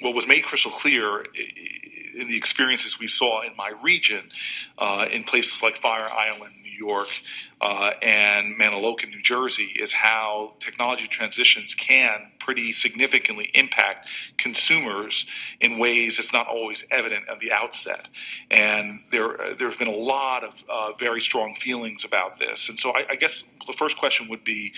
what was made crystal clear in the experiences we saw in my region, uh, in places like Fire Island, New York, uh, and Mantoloking, New Jersey, is how technology transitions can pretty significantly impact consumers in ways that's not always evident at the outset. And there, uh, there's been a lot of uh, very strong feelings about this. And so I, I guess the first question would be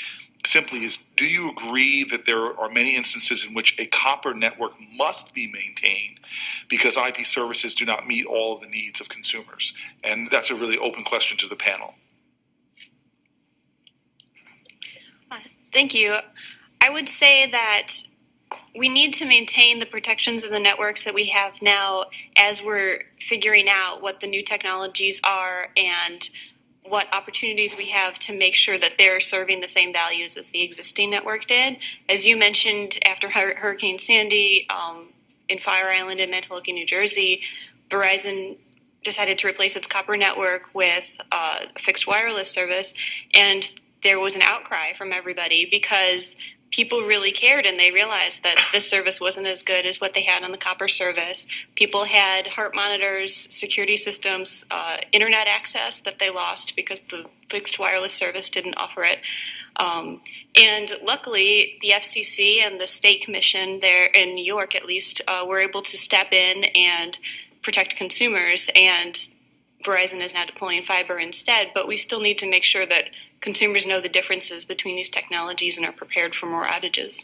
simply is do you agree that there are many instances in which a copper network must be maintained because IP services do not meet all of the needs of consumers? And that's a really open question to the panel. Uh, thank you. I would say that we need to maintain the protections of the networks that we have now as we're figuring out what the new technologies are and what opportunities we have to make sure that they're serving the same values as the existing network did. As you mentioned, after Hurricane Sandy um, in Fire Island and Mantoloking, New Jersey, Verizon decided to replace its copper network with uh, fixed wireless service, and there was an outcry from everybody because people really cared and they realized that this service wasn't as good as what they had on the copper service. People had heart monitors, security systems, uh, internet access that they lost because the fixed wireless service didn't offer it. Um, and luckily, the FCC and the state commission there in New York, at least, uh, were able to step in and protect consumers. And Verizon is now deploying fiber instead, but we still need to make sure that consumers know the differences between these technologies and are prepared for more outages.